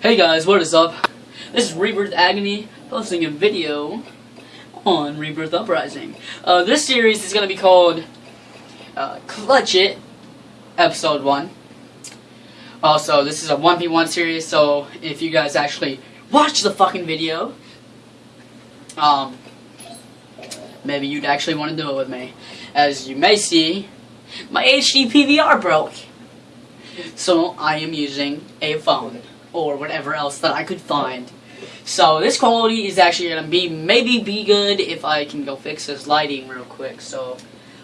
Hey guys, what is up? This is Rebirth Agony posting a video on Rebirth Uprising. Uh, this series is going to be called uh, Clutch It, Episode 1. Also, this is a 1v1 series, so if you guys actually watch the fucking video, um, maybe you'd actually want to do it with me. As you may see, my HD PVR broke. So I am using a phone or whatever else that I could find. So this quality is actually gonna be maybe be good if I can go fix this lighting real quick. So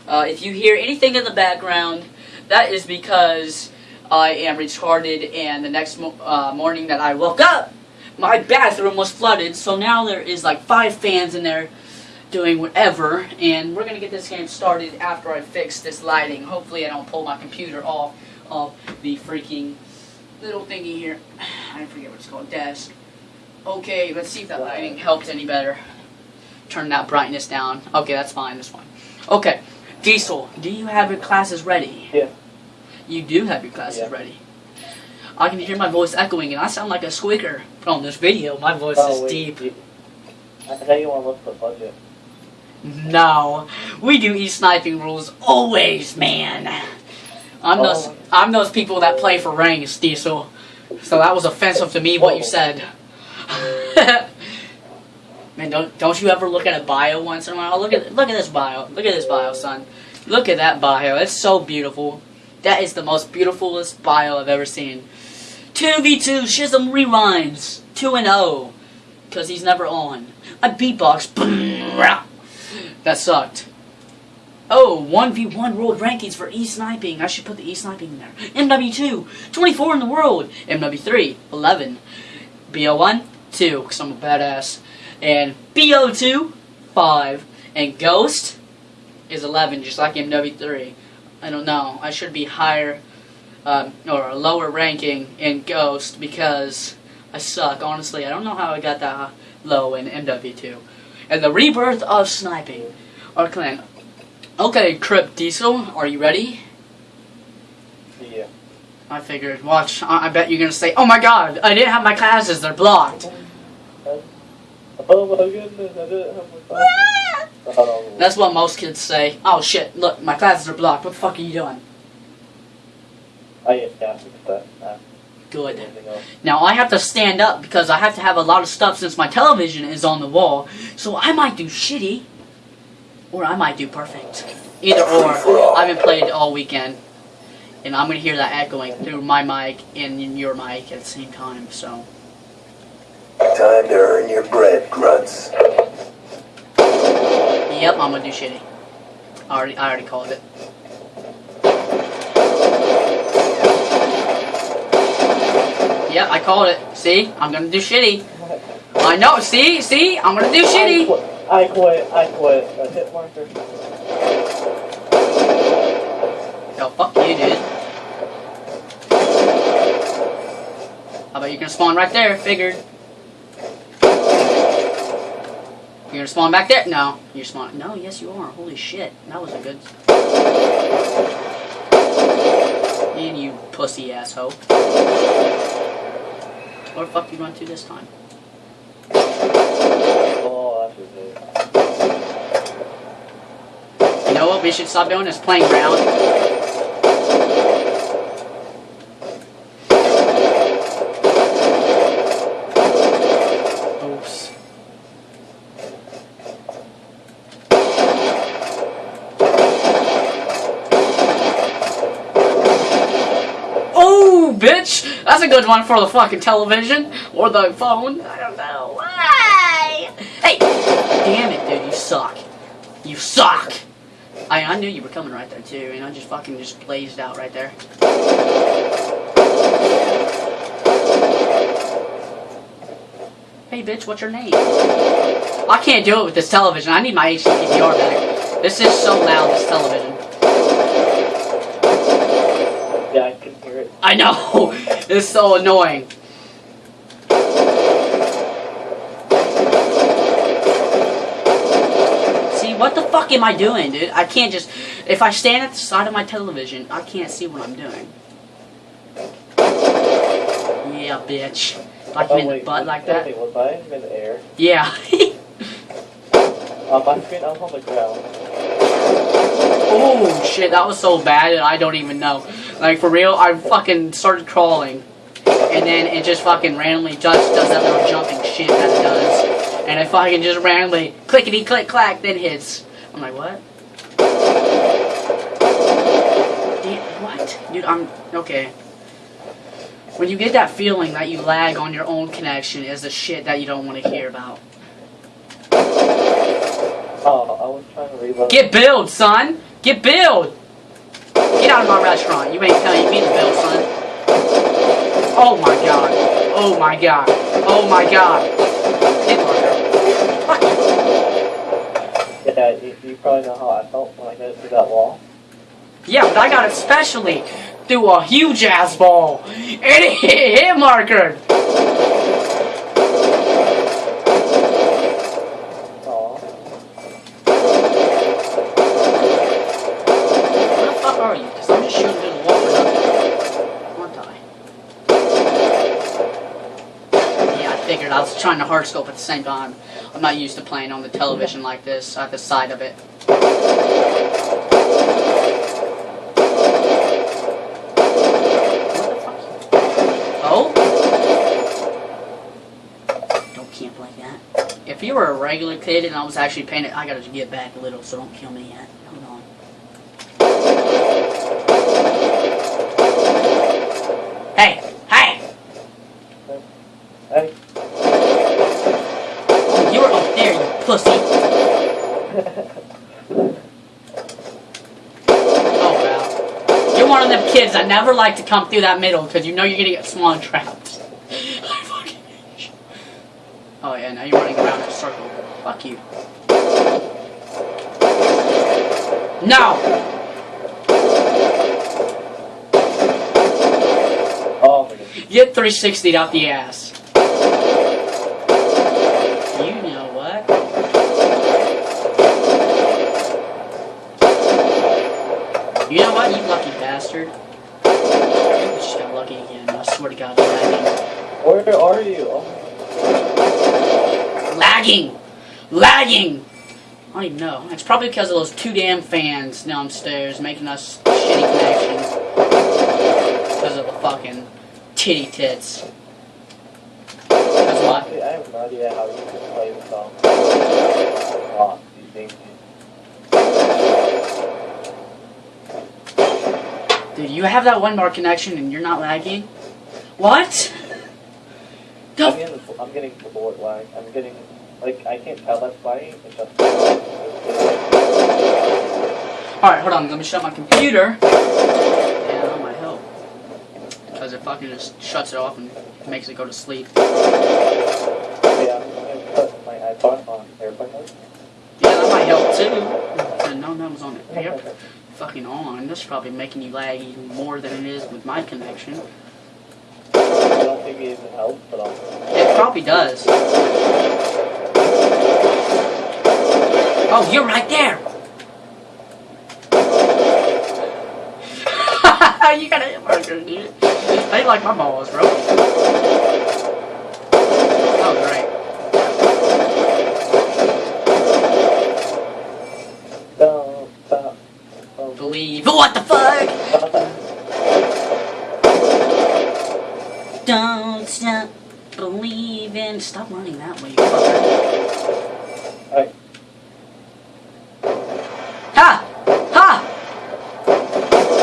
uh, if you hear anything in the background, that is because I am retarded and the next mo uh, morning that I woke up, my bathroom was flooded. So now there is like five fans in there doing whatever and we're gonna get this game started after I fix this lighting. Hopefully I don't pull my computer off of the freaking little thingy here. I forget what it's called, desk. Okay, let's see if that lighting helped any better. Turn that brightness down. Okay, that's fine, that's fine. Okay, Diesel, do you have your classes ready? Yeah. You do have your classes Yeah. ready. I can hear my voice echoing and I sound like a squeaker. But on this video, my voice Oh, is wait, deep. you- I know you want to look for budget. No, we do e-sniping rules always, man. I'm Oh. I'm those people that play for ranks, Diesel. So that was offensive to me what you said. man, don't don't you ever look at a bio once in a while? Look at look at this bio. Look at this bio, son. Look at that bio. It's so beautiful. That is the most beautifulest bio I've ever seen. 2v2 Shism rewinds. 2 and 0. Because he's never on. I beatbox. That sucked. Oh, 1v1 world rankings for e-sniping. I should put the e-sniping in there. MW2, 24 in the world. MW3, 11. BO1, 2, because I'm a badass. And BO2, 5. And Ghost is 11, just like MW3. I don't know. I should be higher, um, or lower ranking in Ghost because I suck. Honestly, I don't know how I got that low in MW2 and the rebirth of sniping. Our clan. Okay, Crip Diesel, are you ready? Yeah. I figured. Watch. I, I bet you're gonna say, "Oh my God, I didn't have my classes. They're blocked." Oh my goodness, I didn't have my glasses. Oh. That's what most kids say. Oh shit! Look, my classes are blocked. What the fuck are you doing? Oh yeah, yeah, I that. Uh, Good. Now I have to stand up because I have to have a lot of stuff since my television is on the wall. So I might do shitty, or I might do perfect. Either or. I've been playing all weekend, and I'm gonna hear that echoing through my mic and your mic at the same time. So Time to earn your bread, grunts. yep, I'm gonna do shitty. I already, I already called it. Yep, I called it. See, I'm gonna do shitty. I know. See, see, I'm gonna do shitty. I quit. I quit. A hit marker. Yo, fuck you, dude. How about you can spawn right there? Figured. You're gonna spawn back there? No, you're spawn. No, yes you are. Holy shit, that was a good. And you pussy asshole. Where the fuck you run to this time? Oh, that's it. You know what we should stop doing is playing ground. Oops. Oh, bitch! That's a good one for the fucking television or the phone. I don't know. Why? Hey! Damn it, dude, you suck. You suck! I, I knew you were coming right there too, and I just fucking just blazed out right there. Hey bitch, what's your name? I can't do it with this television. I need my HD back. This is so loud, this television. Yeah, I can hear it. I know! It's so annoying. See, what the fuck am I doing, dude? I can't just... If I stand at the side of my television, I can't see what I'm doing. Yeah, bitch. Like Oh in the butt like that? wait, was I in the air? Yeah. On oh, my screen, I was on the ground. oh shit, that was so bad that I don't even know. Like for real, I fucking started crawling. And then it just fucking randomly just does that little jumping shit that it does. And if I fucking just randomly clickety click clack then hits. I'm like, what? Damn, what? Dude, I'm okay. When you get that feeling that you lag on your own connection is the shit that you don't want to hear about. Oh, I was trying to reload. Get billed, son! Get billed! Get out of my restaurant. You ain't telling me to bill, son. Oh my god. Oh my god. Oh my god. Hit marker. Fuck Yeah, you, you probably know how I felt when I got through that wall. Yeah, but I got it specially through a huge ass ball. And it hit marker. Aw. Where the fuck are you? Because I'm just shooting through the wall for nothing. Aren't I? Yeah, I figured. I was trying to hard scope at the same time. I'm not used to playing on the television like this, uh, at the side of it. Oh? Don't camp like that. If you were a regular kid and I was actually paying it, I gotta get back a little, so don't kill me yet. Hold on. Hey! Hey! Hey, Oh, you're up there, you pussy! Oh, wow. You're one of them kids that never like to come through that middle because you know you're gonna get spawn trapped. I fucking hate you. Oh, yeah, now you're running around in a circle. Fuck you. No! oh my goodness. Get 360'd out the ass. You know what? You know what, you lucky bastard. Just got lucky again. I swear to God, lagging. Where are you? Lagging! Lagging! I don't even know. It's probably because of those two damn fans downstairs making us shitty connections. Because of the fucking titty tits. What? Honestly, I have no idea how you can play the song. Oh, these things. Dude, you have that one bar connection and you're not lagging? What? I'm getting, I'm getting bored lag. I'm getting, like, I can't tell that's why. It's just. Alright, hold on, let me shut my computer. Yeah, that might help. Because it fucking just shuts it off and makes it go to sleep. Yeah, I'm gonna put my iPod on airplane mode. Yeah, that might help too. And no, that was on it. Yep. Fucking on. This is probably making you lag even more than it is with my connection. I don't think it even helps, but I'll. It probably does. Oh, you're right there! you got a hit marker, dude. I like my balls, bro. Oh, great. Don't stop. Don't Believe. What the fuck? Don't stop believing. Stop running that way, you. Ha! Ha!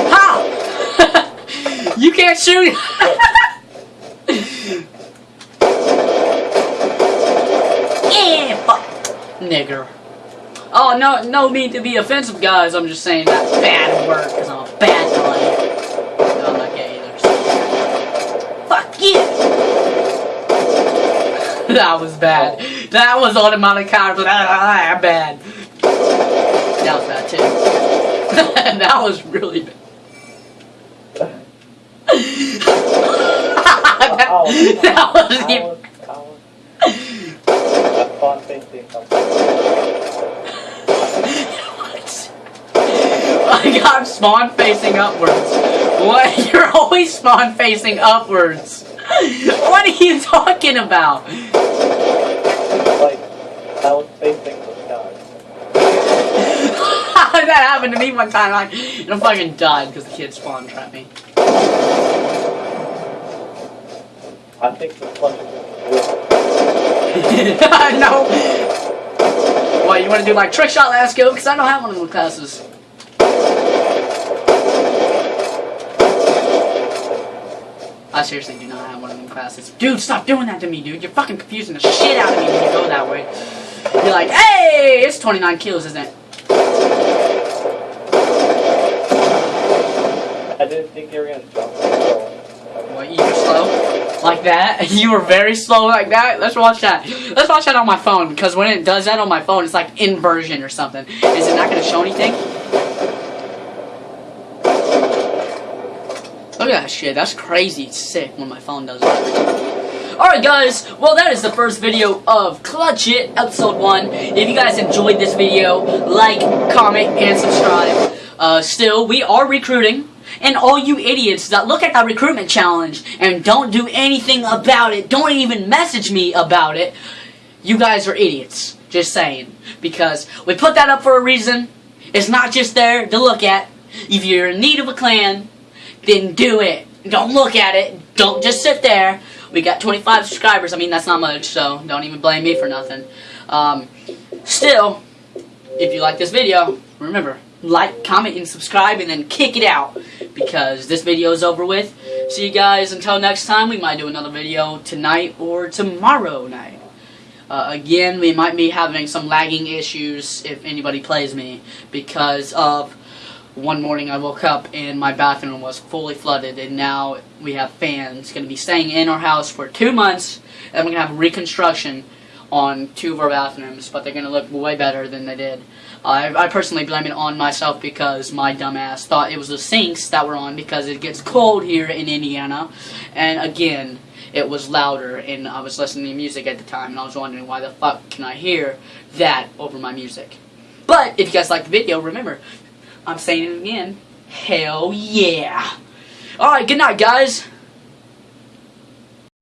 Ha! you can't shoot! Nigger. Oh, no, no mean to be offensive, guys. I'm just saying that's bad work because I'm a bad guy. No, I'm not gay either. so- Fuck you! that was bad. That was automatic counter, but ah, bad. That was bad too. that was really bad. that, that was I even. was, I was. Thinking something. I got spawn facing upwards What? You're always spawn facing upwards. What are you talking about? Like, I was facing the sky. that happened to me one time. I, and I fucking died because the kid spawn trapped me. I think the clutch is no. What, you want to do like trick shot last go? Because I don't have one of those classes. I seriously do not have one of them classes. Dude, stop doing that to me, dude. You're fucking confusing the shit out of me when you go that way. You're like, hey, it's 29 kills, isn't it? I didn't think you were gonna jump. What, you were slow? Like that? You were very slow like that? Let's watch that. Let's watch that on my phone, because when it does that on my phone, it's like inversion or something. Is it not going to show anything? Look at that shit. That's crazy sick when my phone does that. Alright guys, well that is the first video of Clutch It, episode 1. If you guys enjoyed this video, like, comment, and subscribe. Uh, still, we are recruiting. And all you idiots that look at that recruitment challenge and don't do anything about it, don't even message me about it, you guys are idiots. Just saying. Because we put that up for a reason. It's not just there to look at. If you're in need of a clan, then do it. Don't look at it. Don't just sit there. We got 25 subscribers. I mean, that's not much, so don't even blame me for nothing. Um, still, if you like this video, remember, like, comment, and subscribe, and then kick it out. Because this video is over with. See you guys until next time. We might do another video tonight or tomorrow night. Uh, again, we might be having some lagging issues if anybody plays me because of one morning I woke up and my bathroom was fully flooded and now we have fans going to be staying in our house for two months and we're going to have reconstruction on two of our bathrooms but they're going to look way better than they did. I, I personally blame it on myself because my dumbass thought it was the sinks that were on because it gets cold here in Indiana and again it was louder and I was listening to music at the time and I was wondering why the fuck can I hear that over my music. But if you guys like the video, remember, I'm saying it again, hell yeah. Alright, good night guys.